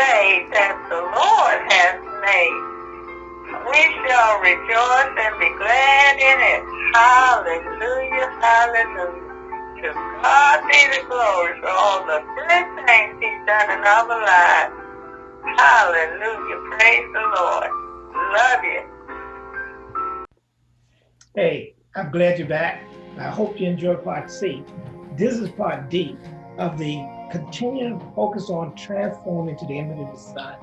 day that the Lord has made. We shall rejoice and be glad in it. Hallelujah, hallelujah. To God be the glory for all the good things he's done in our lives. Hallelujah, praise the Lord. Love you. Hey, I'm glad you're back. I hope you enjoyed part C. This is part D of the continuing focus on transforming to the image of the Son.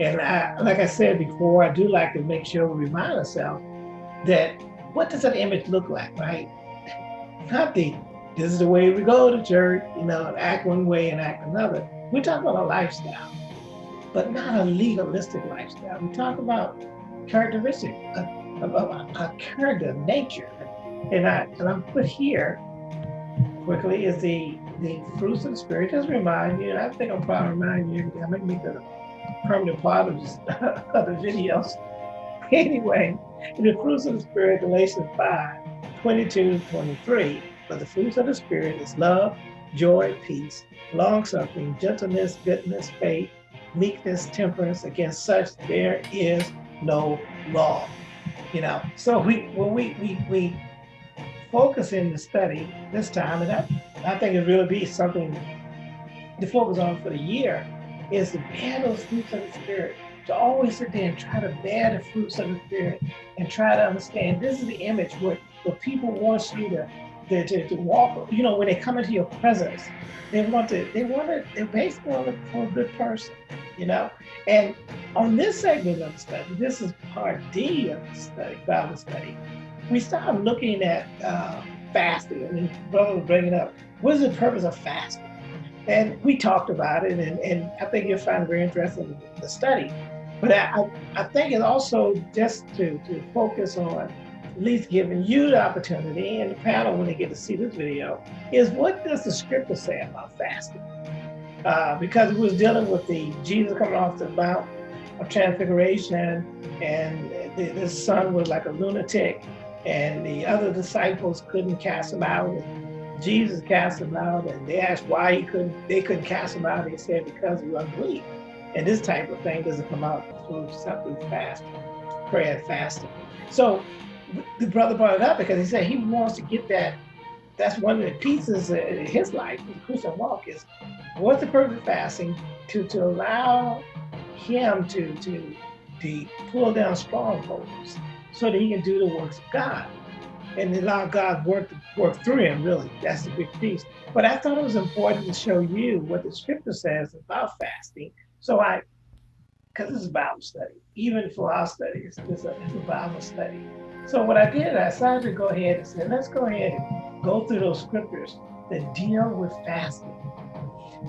And I, like I said before, I do like to make sure we remind ourselves that what does that image look like, right? Not the, this is the way we go to church, you know, act one way and act another. We talk about a lifestyle, but not a legalistic lifestyle. We talk about characteristics, a, a, a, a character, nature. And, I, and I'm put here quickly is the the fruits of the spirit. Just remind you, I think I'm probably remind you, I might make that a permanent part of, just, of the videos. Anyway, in the fruits of the spirit, Galatians 5, 22, 23. But the fruits of the spirit is love, joy, peace, long suffering, gentleness, goodness, faith, meekness, temperance. Against such there is no law. You know, so we when we we we focus in the study this time, and I, I think it really be something to focus on for the year, is to bear those fruits of the Spirit, to always sit there and try to bear the fruits of the Spirit and try to understand this is the image where, where people want you to, to, to, to walk, you know, when they come into your presence, they want to, they want to, they basically want to look for a good person, you know? And on this segment of the study, this is part D of the study, Bible study, we started looking at uh, fasting. I mean, brother was bringing up, what is the purpose of fasting? And we talked about it, and, and I think you'll find it very interesting the study. But I, I think it's also just to, to focus on at least giving you the opportunity and the panel when they get to see this video is what does the scripture say about fasting? Uh, because it was dealing with the Jesus coming off the Mount of Transfiguration and the, the son was like a lunatic and the other disciples couldn't cast him out. And Jesus cast him out, and they asked why he couldn't. They couldn't cast him out. He said because was unbelief. And this type of thing doesn't come out through something fast, prayer and fasting. So the brother brought it up because he said he wants to get that. That's one of the pieces in his life, the Christian walk, is what's the purpose of fasting to to allow him to to to pull down strongholds so that he can do the works of God and allow God work work through him, really. That's the big piece. But I thought it was important to show you what the scripture says about fasting. So I, because this is Bible study, even for our studies, it's a, it's a Bible study. So what I did, I decided to go ahead and say, let's go ahead and go through those scriptures that deal with fasting.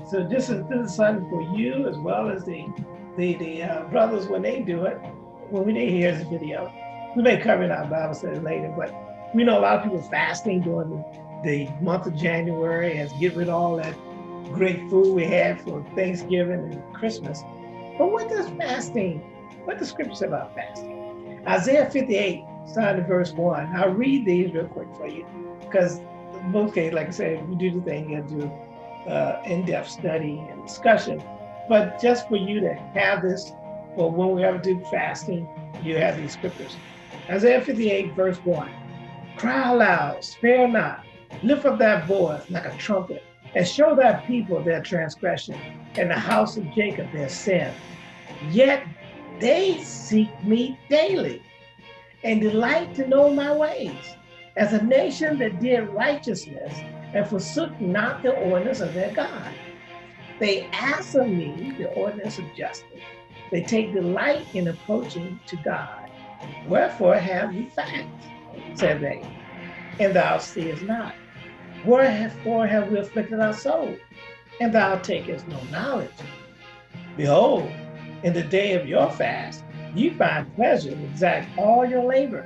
So this is this is something for you as well as the the the uh, brothers when they do it, when they hear this video we may cover in our Bible study later, but we know a lot of people fasting during the month of January as get rid of all that great food we had for Thanksgiving and Christmas. But what does fasting, what does scripture say about fasting? Isaiah 58, starting at verse 1. I'll read these real quick for you because in most cases, like I said, we do the thing, you do uh, in-depth study and discussion. But just for you to have this, or when we ever do fasting, you have these scriptures. Isaiah 58, verse 1. Cry aloud, spare not, lift up thy voice like a trumpet, and show thy people their transgression, and the house of Jacob their sin. Yet they seek me daily, and delight to know my ways, as a nation that did righteousness, and forsook not the ordinance of their God. They ask of me the ordinance of justice. They take delight in approaching to God. Wherefore have ye facts, said they, and thou seest not. Wherefore have we afflicted our soul, and thou takest no knowledge? Behold, in the day of your fast, you find pleasure and exact all your labor.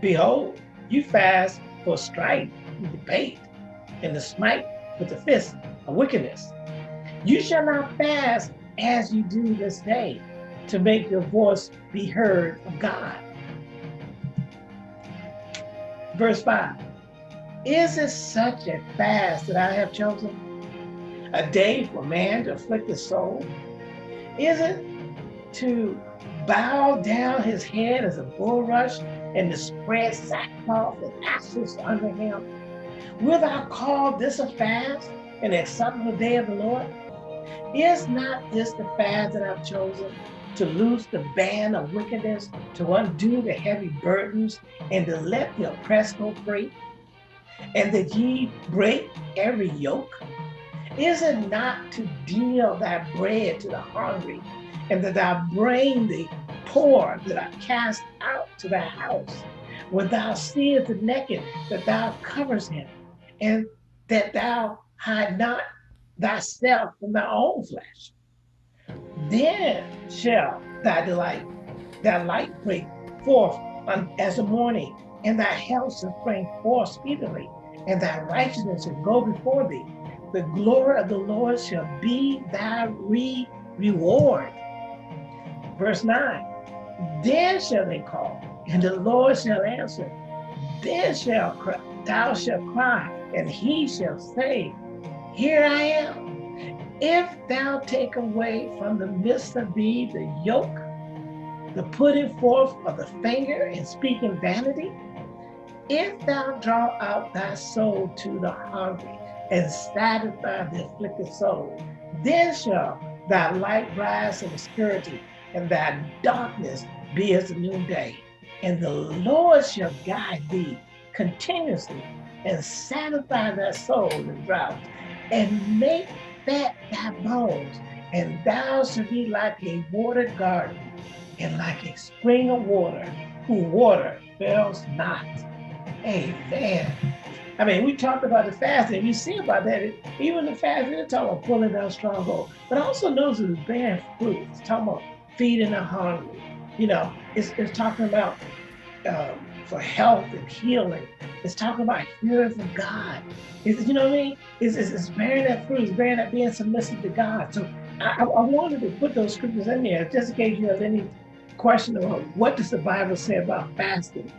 Behold, you fast for strife and debate, and the smite with the fist of wickedness. You shall not fast as you do this day, to make your voice be heard of God. Verse 5 Is it such a fast that I have chosen? A day for man to afflict his soul? Is it to bow down his head as a bulrush and to spread sackcloth and ashes under him? Will thou call this a fast and acceptable day of the Lord? Is not this the fast that I've chosen to loose the band of wickedness, to undo the heavy burdens, and to let the oppressed go free? And that ye break every yoke? Is it not to deal thy bread to the hungry, and that thou bring the poor that are cast out to thy house? When thou seest the naked, that thou covers him, and that thou hide not thyself from thy own flesh. Then shall thy delight, thy light break forth as the morning, and thy health shall spring forth speedily, and thy righteousness shall go before thee. The glory of the Lord shall be thy re reward. Verse 9, then shall they call, and the Lord shall answer. Then shall thou shalt cry, and he shall say, Here I am. If thou take away from the midst of thee the yoke, the putting forth of the finger and speaking vanity, if thou draw out thy soul to the hungry and satisfy the afflicted soul, then shall thy light rise in obscurity and thy darkness be as the noonday. And the Lord shall guide thee continuously and satisfy thy soul in drought and make fat thy bones, and thou shalt be like a watered garden and like a spring of water whose water fails not. Amen. I mean, we talked about the fasting. You see about that. Even the fasting, it's talking about pulling down strongholds. But also knows it's bearing fruit. It's talking about feeding the hungry. You know, it's, it's talking about um, for health and healing. It's talking about hearing from God. It's, you know what I mean? It's, it's, it's bearing that fruit. It's bearing that being submissive to God. So I, I wanted to put those scriptures in there just in case you have any question about what does the Bible say about fasting,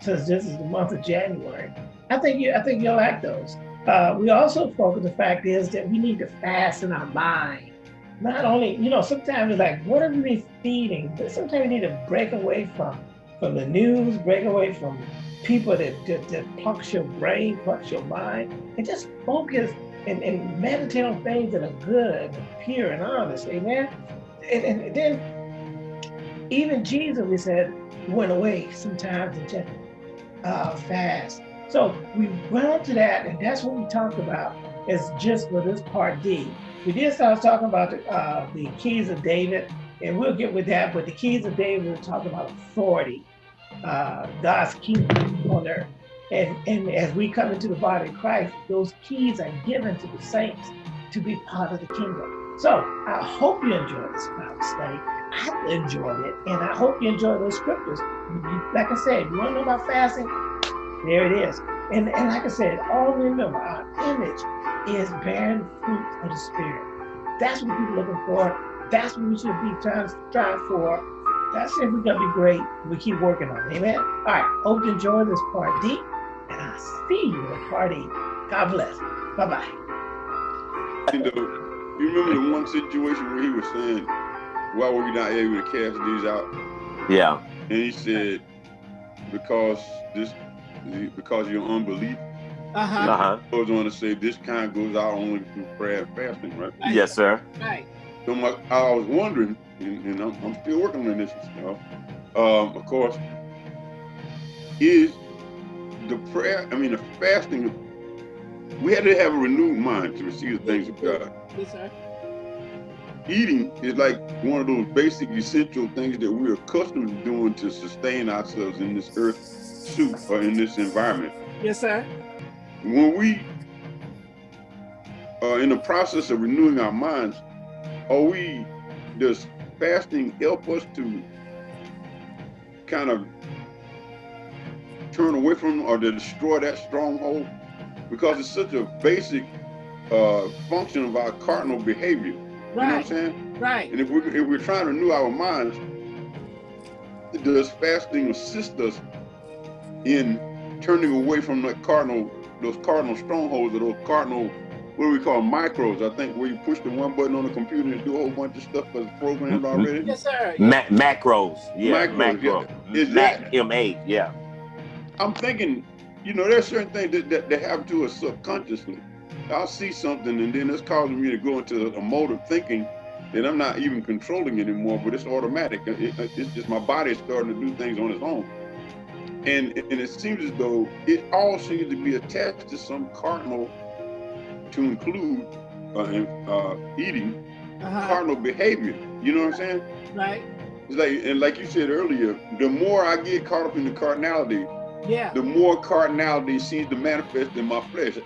since this is the month of January. I think you I think you'll like those. Uh, we also focus the fact is that we need to fast in our mind. Not only, you know, sometimes it's like, what are we feeding? But sometimes we need to break away from from the news, break away from people that, that, that plucks your brain, plucks your mind, and just focus and, and meditate on things that are good pure and honest, amen? And, and then even Jesus, we said, went away sometimes and just uh, fast. So we went to that, and that's what we talked about is just for this part D. We did start talking about the, uh, the keys of David, and we'll get with that, but the keys of David, we're talking about authority, uh, God's kingdom on earth. And, and as we come into the body of Christ, those keys are given to the saints to be part of the kingdom. So I hope you enjoyed this Bible study. I enjoyed it, and I hope you enjoy those scriptures. Like I said, you want to know about fasting? There it is. And, and like I said, all remember, our image is bearing fruit of the Spirit. That's what we're looking for. That's what we should be trying, trying for. That's if we're going to be great. We keep working on it. Amen. All right. Hope you enjoy this part D. And I'll see you at part E. God bless. Bye bye. You, know, you remember the one situation where he was saying, why were we not able to cast these out? Yeah. And he said, because this, because your unbelief. Uh-huh. Uh-huh. Goes on to say this kind goes out only through prayer and fasting, right? Right. Yes, sir. Right. So my, I was wondering, and, and I'm, I'm, still working on this, know, um, of course, is the prayer, I mean, the fasting, we had to have a renewed mind to receive the things of God. Yes, sir. Eating is like one of those basic essential things that we're accustomed to doing to sustain ourselves in this earth suit or in this environment. Yes, sir. When we are in the process of renewing our minds, are we, does fasting help us to kind of turn away from or to destroy that stronghold? Because it's such a basic uh, function of our cardinal behavior. You know what I'm Right. saying? Right. And if we're, if we're trying to renew our minds, does fasting assist us in turning away from the cardinal, those cardinal strongholds or those cardinal what do we call micros? I think where you push the one button on the computer and do a whole bunch of stuff that's programmed Mm-hmm. already. Yes, sir. Ma macros. Yeah, Macros, macro. yeah. Is Mac that- M8, yeah. I'm thinking, you know, there's certain things that, that, that happen to us subconsciously. I'll see something and then it's causing me to go into a mode of thinking that I'm not even controlling anymore, but it's automatic. It- it- it's just my body is starting to do things on its own. And, and it seems as though it all seems to be attached to some cardinal to include uh, uh, eating Uh-huh. cardinal behavior. You know what I'm saying? Right. It's like, and like you said earlier, the more I get caught up in the cardinality, Yeah. the more cardinality seems to manifest in my flesh.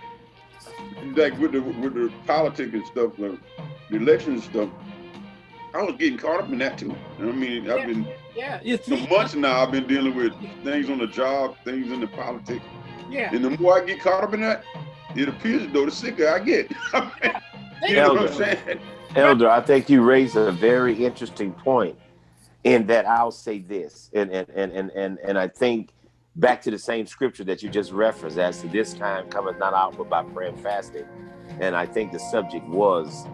Like with the with the politics and stuff, the, the election and stuff, I was getting caught up in that too. You know I mean, I've been Yeah. You for see, months now. I've been dealing with things on the job, things in the politics, yeah. and the more I get caught up in that, it appears as though the sicker I get. you know what I'm saying? Elder, I think you raised a very interesting point in that I'll say this, and and and and and, and I think back to the same scripture that you just referenced, as to this time cometh not out but by prayer and fasting. And I think the subject was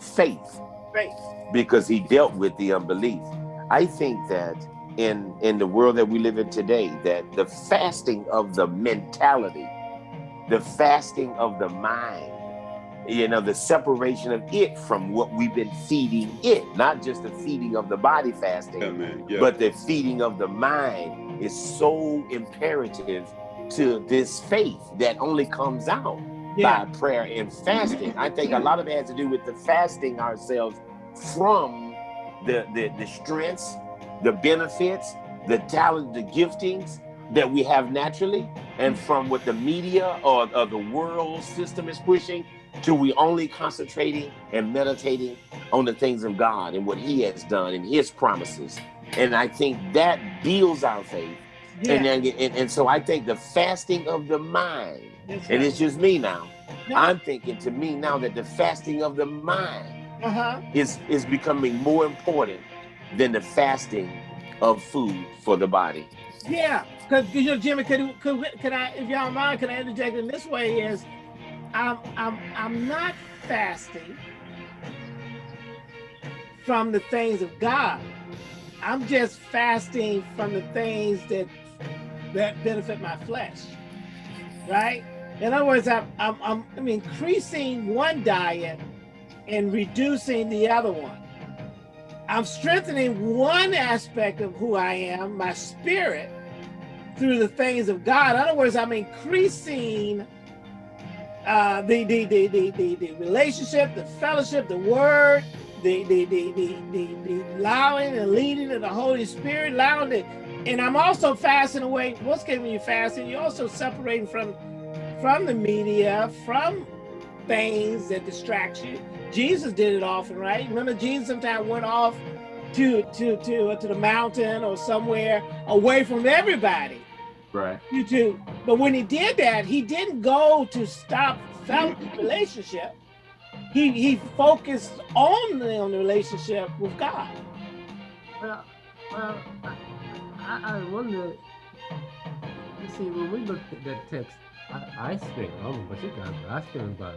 faith Faith. because he dealt with the unbelief. I think that in in the world that we live in today, that the fasting of the mentality, the fasting of the mind, you know, the separation of it from what we've been feeding it, not just the feeding of the body fasting, Yeah. Yeah. but the feeding of the mind is so imperative to this faith that only comes out Yeah. by prayer and fasting. I think a lot of it has to do with the fasting ourselves from the, the, the strengths, the benefits, the talent, the giftings that we have naturally, and from what the media or, or the world system is pushing to we only concentrating and meditating on the things of God and what He has done and His promises. And I think that builds our faith. Yeah. And, and, and so I think the fasting of the mind That's and it's just me now. No. I'm thinking to me now that the fasting of the mind Uh-huh. is is becoming more important than the fasting of food for the body. Yeah, because you know, Jimmy, could, could could I, if y'all mind, can I interject in this way? Is I'm I'm I'm not fasting from the things of God. I'm just fasting from the things that that benefit my flesh, right? In other words, I'm I'm, I'm, I'm increasing one diet and reducing the other one. I'm strengthening one aspect of who I am, my spirit, through the things of God. In other words, I'm increasing uh, the, the, the, the, the, the relationship, the fellowship, the word, the, the, the, the, the, the allowing and leading of the Holy Spirit, allowing it. And I'm also fasting away. What's when you're fasting? You're also separating from, from the media, from things that distract you. Jesus did it often, right? Remember, Jesus sometimes went off to to to to the mountain or somewhere away from everybody. Right. You too. But when he did that, he didn't go to stop fellowship relationship. He he focused only on the relationship with God. Well, well, I, I, I wonder. You see, when we looked at that text, I, I spent, I don't know what you guys, but I spent about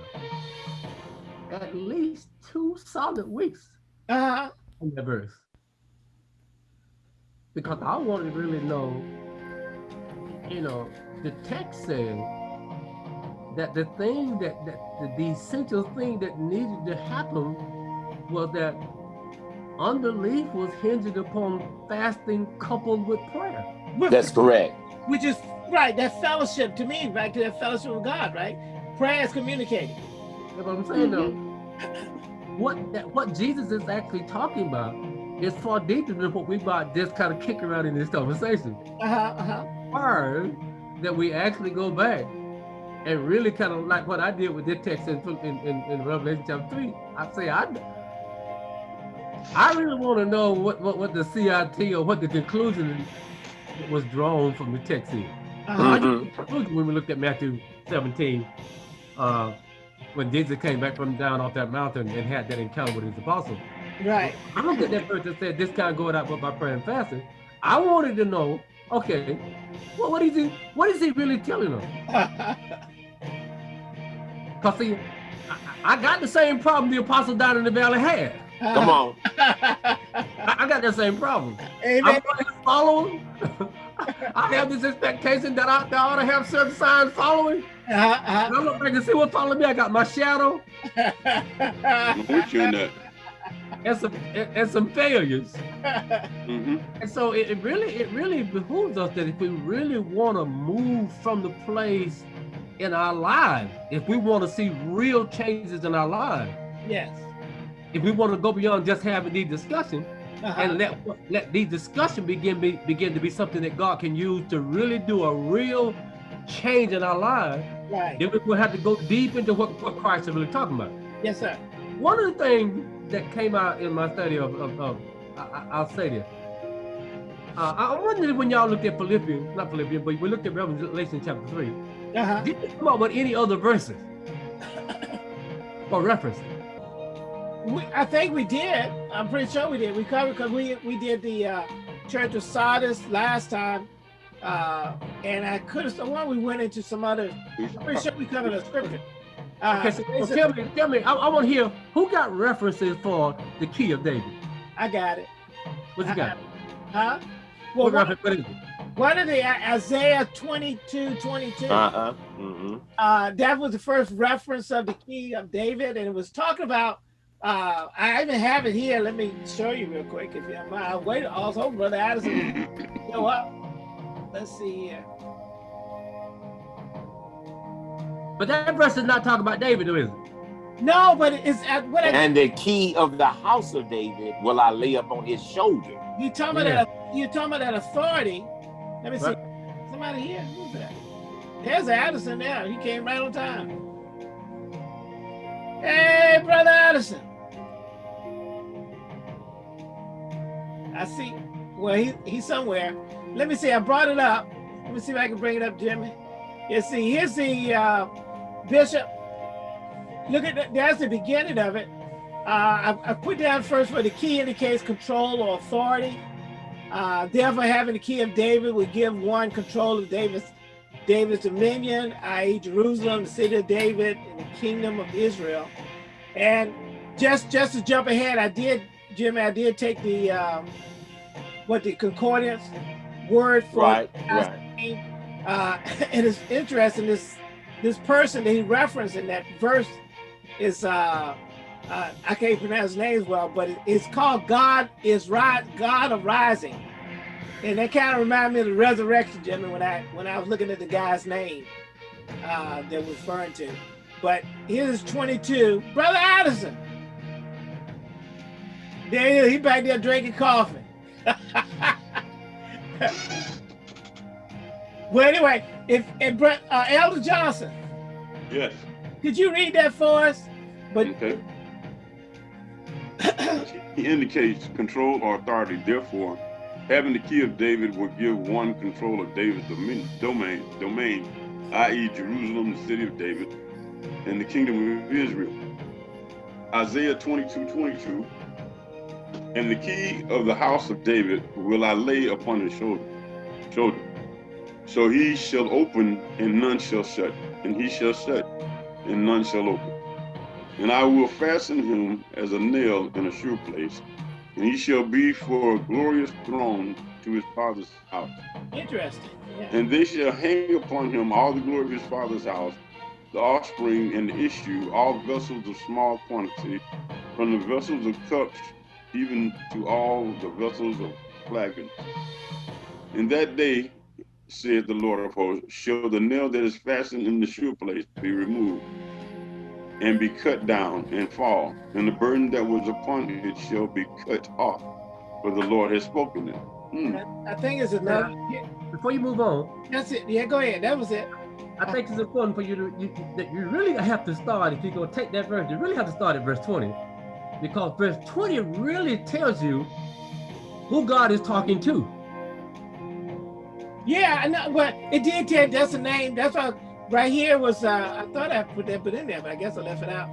at least two solid weeks uh -huh. on that verse. Because I wanted to really know, you know, the text said that the thing that, that the, the essential thing that needed to happen was that unbelief was hinged upon fasting coupled with prayer. with- That's correct. which is right. That fellowship to me, back to that fellowship with God, right? Prayer is communicating. That's what I'm saying though. What that what Jesus is actually talking about is far deeper than what we about just kind of kick around in this conversation. Uh-huh, Uh huh. Word that we actually go back and really kind of like what I did with this text in, in, in, in Revelation chapter three. I say I I really want to know what, what, what the CIT or what the conclusion was drawn from the text is. Uh-huh. Mhm. When we looked at Matthew 17, uh, when Jesus came back from down off that mountain and had that encounter with his apostles. Right. I don't at that person said this kind of going out but by prayer and fasting. I wanted to know, okay, well, what is he what is he really telling them? Because see, I, I got the same problem the apostle down in the valley had. Come on. I, I got that same problem. Amen. I'm going to follow him. I have this expectation that I, that I ought to have certain signs following. Uh-huh, And I look back and see what's following me. I got my shadow uh-huh. I'm with you in that. and some and, some failures. hmm And so it, it really it really behooves us that if we really want to move from the place in our lives, if we want to see real changes in our lives, yes. if we want to go beyond just having these discussions Uh-huh. and let let these discussions begin be, begin to be something that God can use to really do a real change in our lives, right. then we will have to go deep into what, what Christ is really talking about. Yes, sir. One of the things that came out in my study of, of, of I, I- I'll say this. Uh, I wondered when y'all looked at Philippians, not Philippians, but we looked at Revelation chapter 3. Uh-huh. Did you come up with any other verses or references? We, I think we did. I'm pretty sure we did. We covered because we we did the uh, Church of Sardis last time, uh, and I could have sworn we went into some other. I'm pretty sure we covered a scripture. Uh, Okay, so, so tell me, tell me, I, I want to hear who got references for the key of David. I got it. What you got? Huh? Well, What one, reference? What is it? one of the uh, Isaiah 22, 22. Uh-uh. Mm-hmm. uh, that was the first reference of the key of David, and it was talking about. Uh, I even have it here. Let me show you real quick, if you don't mind. Wait, also, brother Addison, go up. Let's see here. But that verse is not talking about David, though, is it? No, but it's at what I, And the key of the house of David will I lay up on his shoulder. you talking about. That, you talking about that authority? Let me see. Right. Somebody here. Who's that? There's Addison there. He came right on time. Hey, brother Addison. I see. Well, he, he's somewhere. Let me see. I brought it up. Let me see if I can bring it up, Jimmy. You see, here's the uh, bishop. Look at that. That's the beginning of it. Uh, I, I put down first where the key indicates control or authority. Uh, therefore, having the key of David would give one control of David's David's dominion, i.e., Jerusalem, the city of David, and the kingdom of Israel. And just just to jump ahead, I did, Jimmy, I did take the um, what the concordance word for Right, right. Uh, and it's interesting. This this person that he referenced in that verse is uh, uh, I can't pronounce his names well, but it- it's called God is right, God of Rising, and that kind of reminded me of the resurrection, Jimmy, when I when I was looking at the guy's name uh, that was referring to. But here's 22, brother Addison. There he is. He back there drinking coffee. well, anyway, if, if uh, Elder Johnson, Yes. could you read that for us? But Okay. he indicates control or authority. Therefore, having the key of David will give one control of David's domin- domain, domain, i.e., Jerusalem, the city of David, and the kingdom of Israel. Isaiah 22, 22. And the key of the house of David will I lay upon his shoulder. shoulder. So he shall open, and none shall shut, and he shall shut, and none shall open. And I will fasten him as a nail in a sure place, and he shall be for a glorious throne to his father's house. interesting. Yeah. And they shall hang upon him all the glory of his father's house, the offspring and the issue, all vessels of small quantity, from the vessels of cups even to all the vessels of flagons. In that day, said the Lord of hosts, shall the nail that is fastened in the shoe place be removed, and be cut down and fall, and the burden that was upon it shall be cut off, for the Lord has spoken it. Hmm. I, I think it's enough. Yeah, Before you move on, that's it. Yeah, go ahead. That was it. I think it's important for you to you, that you really have to start if you're gonna take that verse. You really have to start at verse 20, because verse 20 really tells you who God is talking to. Yeah, I know, but it did tell that's the name. That's why right here was uh I thought I put that put in there, but I guess I left it out.